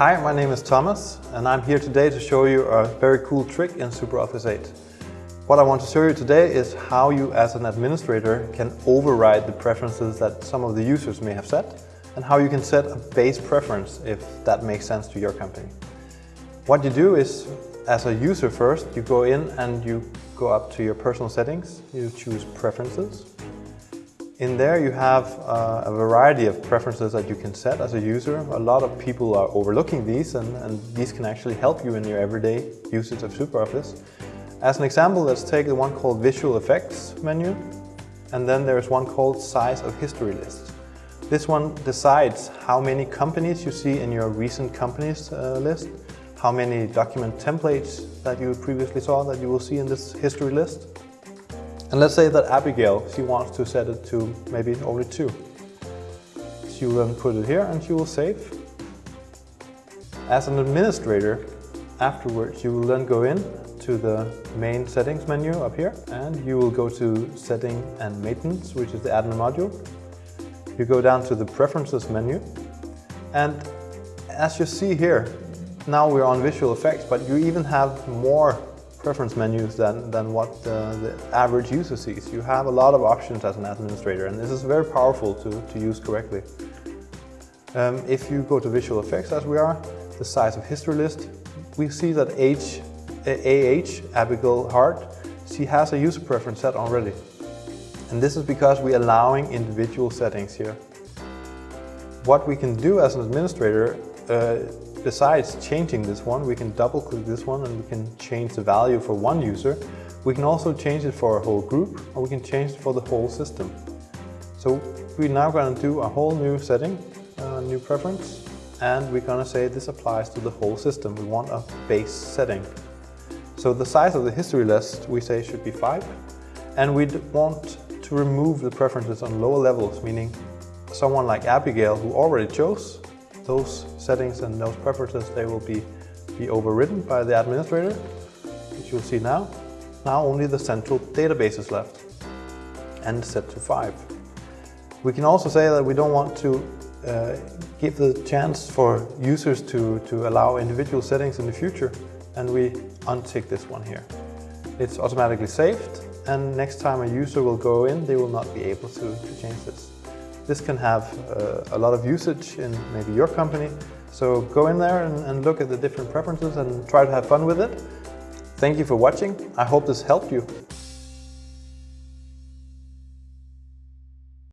Hi, my name is Thomas and I'm here today to show you a very cool trick in SuperOffice 8. What I want to show you today is how you as an administrator can override the preferences that some of the users may have set and how you can set a base preference if that makes sense to your company. What you do is, as a user first, you go in and you go up to your personal settings, you choose preferences, in there you have uh, a variety of preferences that you can set as a user. A lot of people are overlooking these and, and these can actually help you in your everyday usage of SuperOffice. As an example, let's take the one called Visual Effects menu and then there's one called Size of History List. This one decides how many companies you see in your recent companies uh, list, how many document templates that you previously saw that you will see in this history list, and let's say that Abigail, she wants to set it to maybe only two. She will then put it here and she will save. As an administrator, afterwards you will then go in to the main settings menu up here and you will go to setting and maintenance, which is the admin module. You go down to the preferences menu and as you see here, now we're on visual effects, but you even have more preference menus than, than what uh, the average user sees. You have a lot of options as an administrator and this is very powerful to, to use correctly. Um, if you go to visual effects as we are, the size of history list, we see that H, AH, Abigail Hart, she has a user preference set already. And this is because we're allowing individual settings here. What we can do as an administrator uh, Besides changing this one, we can double click this one and we can change the value for one user. We can also change it for a whole group or we can change it for the whole system. So we're now going to do a whole new setting, a new preference, and we're going to say this applies to the whole system. We want a base setting. So the size of the history list we say should be 5 and we want to remove the preferences on lower levels, meaning someone like Abigail who already chose those settings and those preferences, they will be, be overridden by the administrator, which you'll see now. Now only the central database is left and set to 5. We can also say that we don't want to uh, give the chance for users to, to allow individual settings in the future and we untick this one here. It's automatically saved and next time a user will go in, they will not be able to, to change this. This can have uh, a lot of usage in maybe your company. So go in there and, and look at the different preferences and try to have fun with it. Thank you for watching. I hope this helped you.